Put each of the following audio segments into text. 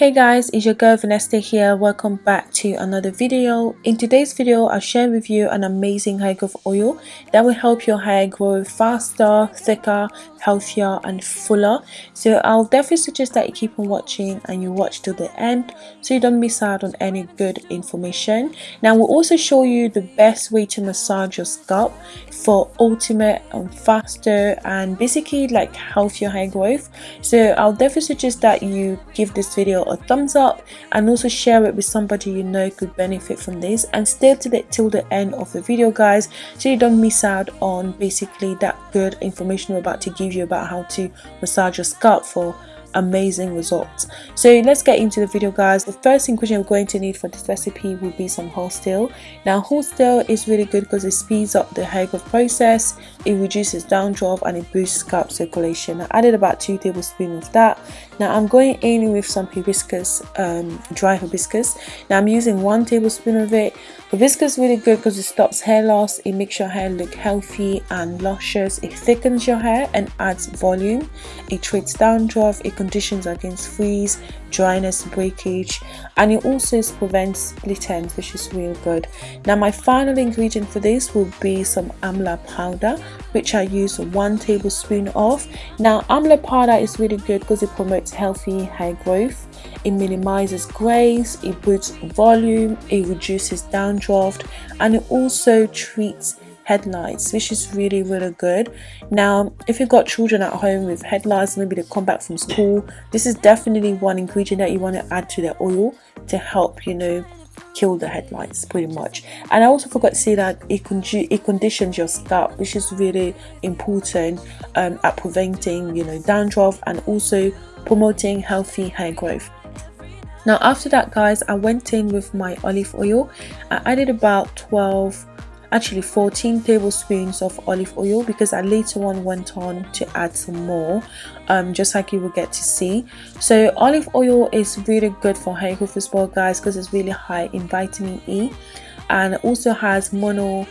Hey guys, it's your girl Vanessa here. Welcome back to another video. In today's video, I'll share with you an amazing hair growth oil that will help your hair grow faster, thicker, healthier and fuller. So I'll definitely suggest that you keep on watching and you watch till the end so you don't miss out on any good information. Now we'll also show you the best way to massage your scalp for ultimate and faster and basically like healthier hair growth. So I'll definitely suggest that you give this video a thumbs up and also share it with somebody you know could benefit from this. And stay till the, till the end of the video guys. So you don't miss out on basically that good information we're about to give you about how to massage your scalp for amazing results. So let's get into the video guys. The first ingredient we're going to need for this recipe will be some horse tail now horse tail is really good because it speeds up the hair growth process. It reduces down dandruff and it boosts scalp circulation. I added about two tablespoons of that. Now i'm going in with some hibiscus um, dry hibiscus. Now i'm using one tablespoon of it. Hibiscus is really good because it stops hair loss. It makes your hair look healthy and luscious. It thickens your hair and adds volume. It treats down dandruff it conditions against freeze dryness breakage and it also prevents split ends which is real good. Now my final ingredient for this will be some amla powder which i use one tablespoon of. Now amla powder is really good because it promotes healthy hair growth. It minimizes grays it boosts volume it reduces dandruff and it also treats head lice which is really really good. Now if you've got children at home with head lice maybe they come back from school this is definitely one ingredient that you want to add to the oil to help you know kill the head lice pretty much. And i also forgot to say that it, con it conditions your scalp which is really important um, at preventing you know dandruff and also promoting healthy hair growth. Now after that guys i went in with my olive oil. I added about 12 actually 14 tablespoons of olive oil because I later on went on to add some more um, just like you will get to see. So olive oil is really good for hair growth as well guys because it's really high in vitamin E and also has mono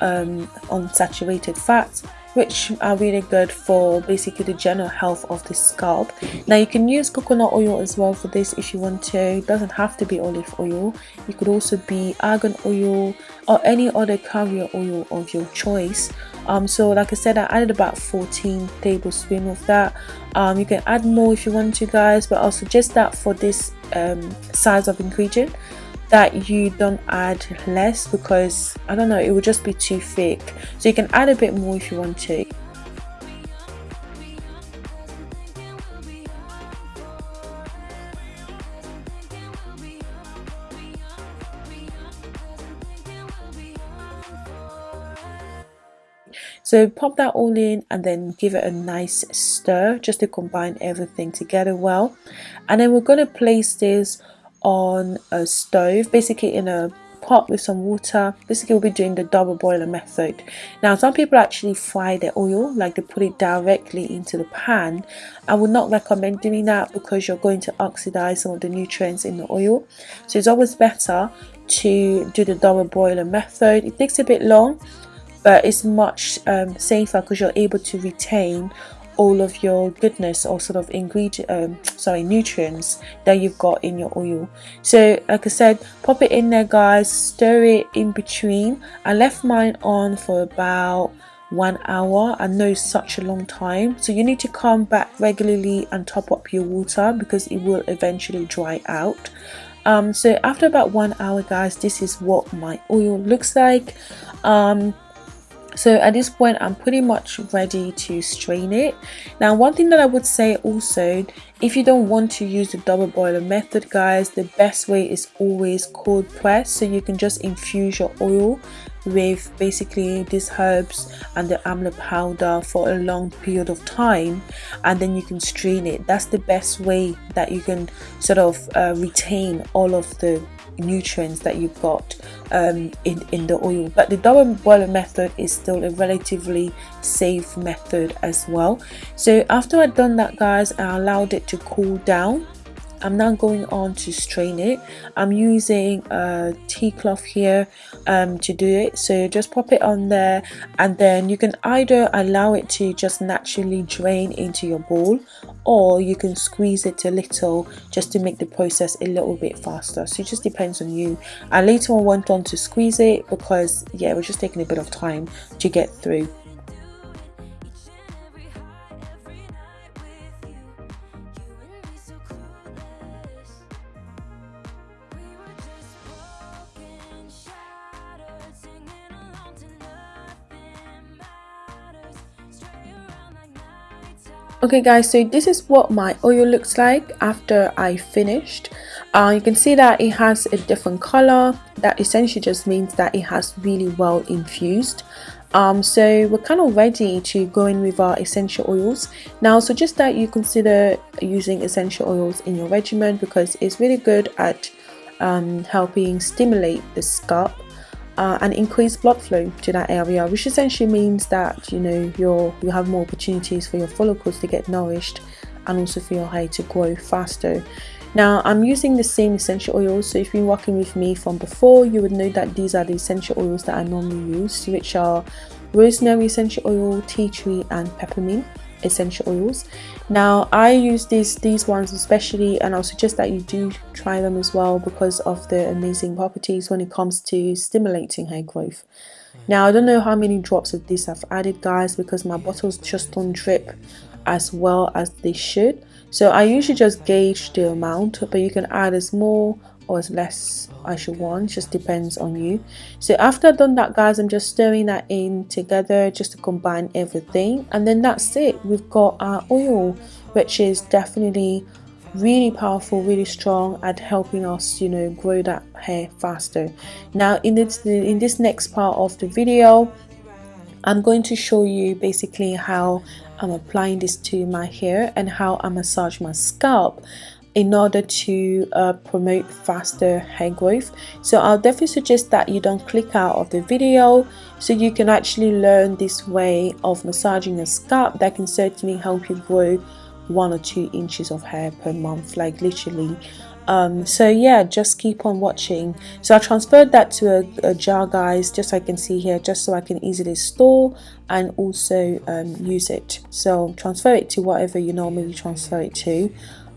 um, unsaturated fats which are really good for basically the general health of the scalp. Now you can use coconut oil as well for this if you want to. It doesn't have to be olive oil. It could also be argan oil or any other carrier oil of your choice. Um so like i said i added about 14 tablespoons of that. Um you can add more if you want to guys but i'll suggest that for this um size of ingredient that you don't add less because I don't know it would just be too thick so you can add a bit more if you want to So pop that all in and then give it a nice stir just to combine everything together well. And then we're going to place this on a stove basically in a pot with some water. Basically we'll be doing the double boiler method. Now some people actually fry their oil like they put it directly into the pan. I would not recommend doing that because you're going to oxidize some of the nutrients in the oil. So it's always better to do the double boiler method. It takes a bit long but it's much um, safer because you're able to retain all of your goodness or sort of ingredient um, sorry nutrients that you've got in your oil. So like I said pop it in there guys stir it in between. I left mine on for about one hour. I know such a long time. So you need to come back regularly and top up your water because it will eventually dry out. Um, so after about one hour guys this is what my oil looks like. Um, so at this point i'm pretty much ready to strain it. Now one thing that i would say also if you don't want to use the double boiler method guys the best way is always cold press. So you can just infuse your oil with basically these herbs and the amla powder for a long period of time and then you can strain it. That's the best way that you can sort of uh, retain all of the nutrients that you've got um, in, in the oil. But the double boiler method is still a relatively safe method as well. So after I've done that guys I allowed it to cool down. I'm now going on to strain it. I'm using a tea cloth here um, to do it. So just pop it on there and then you can either allow it to just naturally drain into your bowl or you can squeeze it a little just to make the process a little bit faster. So it just depends on you. I later on went on to squeeze it because yeah it was just taking a bit of time to get through okay guys so this is what my oil looks like after I finished. Uh, you can see that it has a different color. That essentially just means that it has really well infused. Um, so we're kind of ready to go in with our essential oils. Now so just that you consider using essential oils in your regimen because it's really good at um, helping stimulate the scalp uh, and increase blood flow to that area which essentially means that you know you're you have more opportunities for your follicles to get nourished and also for your hair to grow faster. Now I'm using the same essential oils. So if you've been working with me from before you would know that these are the essential oils that I normally use which are rosemary essential oil, tea tree and peppermint essential oils now i use these these ones especially and i'll suggest that you do try them as well because of the amazing properties when it comes to stimulating hair growth. Mm. Now i don't know how many drops of this i've added guys because my bottles just don't drip as well as they should. So i usually just gauge the amount but you can add as more or as less I should want just depends on you. So after I've done that guys I'm just stirring that in together just to combine everything. And then that's it. We've got our oil which is definitely really powerful really strong at helping us you know grow that hair faster. Now in this in this next part of the video I'm going to show you basically how I'm applying this to my hair and how I massage my scalp in order to uh, promote faster hair growth. So I'll definitely suggest that you don't click out of the video so you can actually learn this way of massaging your scalp that can certainly help you grow one or two inches of hair per month like literally. Um, so yeah just keep on watching. So I transferred that to a, a, jar guys just so I can see here just so I can easily store and also um, use it. So transfer it to whatever you normally transfer it to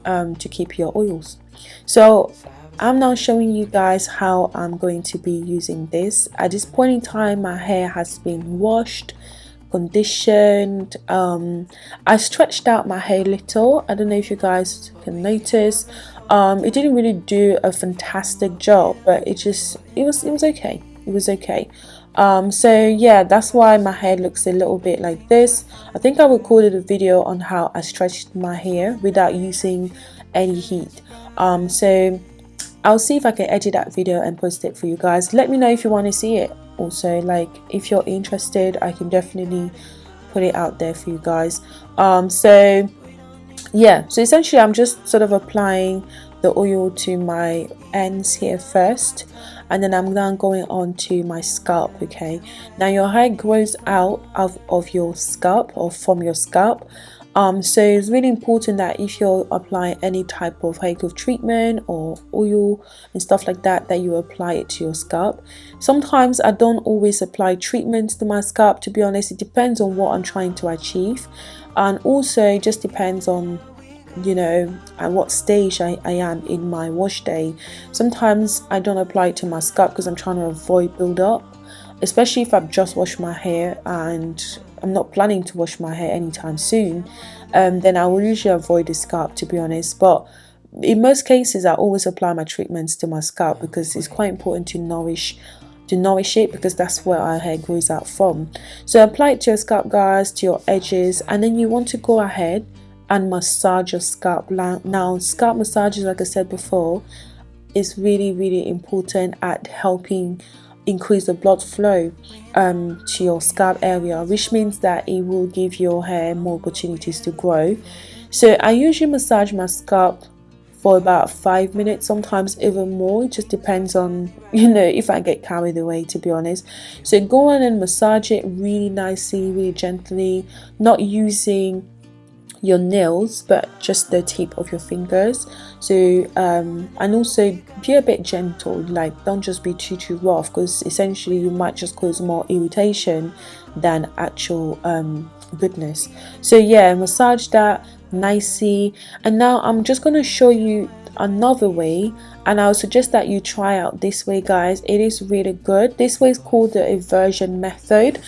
um, to keep your oils. So I'm now showing you guys how I'm going to be using this. At this point in time my hair has been washed conditioned um, I stretched out my hair a little. I don't know if you guys can notice. Um, it didn't really do a fantastic job but it just it was it was okay. It was okay um, so yeah that's why my hair looks a little bit like this. I think I recorded a video on how I stretched my hair without using any heat. Um, so I'll see if I can edit that video and post it for you guys. Let me know if you want to see it. Also like if you're interested I can definitely put it out there for you guys. Um, so yeah so essentially I'm just sort of applying the oil to my ends here first and then I'm now going on to my scalp okay? Now your hair grows out of, of your scalp or from your scalp. Um, so it's really important that if you're applying any type of hair growth treatment or oil and stuff like that that you apply it to your scalp. Sometimes I don't always apply treatments to my scalp to be honest. It depends on what I'm trying to achieve. And also just depends on you know at what stage I, I am in my wash day. Sometimes I don't apply it to my scalp because I'm trying to avoid build-up especially if I've just washed my hair and I'm not planning to wash my hair anytime soon um, then I will usually avoid the scalp to be honest. But in most cases I always apply my treatments to my scalp because it's quite important to nourish to nourish it because that's where our hair grows out from. So apply it to your scalp guys to your edges and then you want to go ahead and massage your scalp. Now scalp massages like I said before is really really important at helping increase the blood flow um, to your scalp area which means that it will give your hair more opportunities to grow. So I usually massage my scalp for about five minutes sometimes even more. It just depends on you know if I get carried away to be honest. So go on and massage it really nicely really gently not using your nails but just the tip of your fingers. So um, and also be a bit gentle like don't just be too too rough because essentially you might just cause more irritation than actual um, goodness. So yeah massage that nicely. And now I'm just going to show you another way and I would suggest that you try out this way guys. It is really good. This way is called the inversion method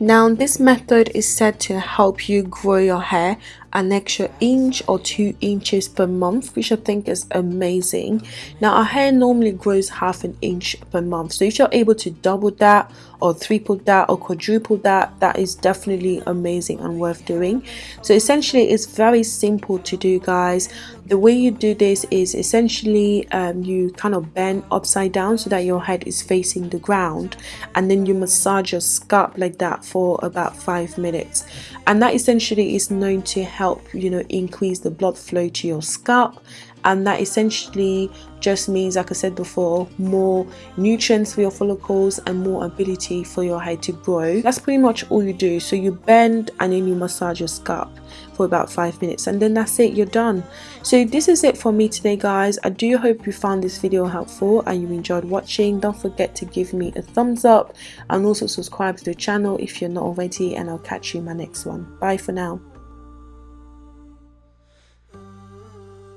now this method is said to help you grow your hair an extra inch or two inches per month which I think is amazing. Now our hair normally grows half an inch per month. So if you're able to double that or triple that or quadruple that that is definitely amazing and worth doing. So essentially it's very simple to do guys. The way you do this is essentially um, you kind of bend upside down so that your head is facing the ground and then you massage your scalp like that for about five minutes. And that essentially is known to help help you know increase the blood flow to your scalp. And that essentially just means like I said before more nutrients for your follicles and more ability for your hair to grow. That's pretty much all you do. So you bend and then you massage your scalp for about five minutes and then that's it you're done. So this is it for me today guys. I do hope you found this video helpful and you enjoyed watching. Don't forget to give me a thumbs up and also subscribe to the channel if you're not already and i'll catch you in my next one. Bye for now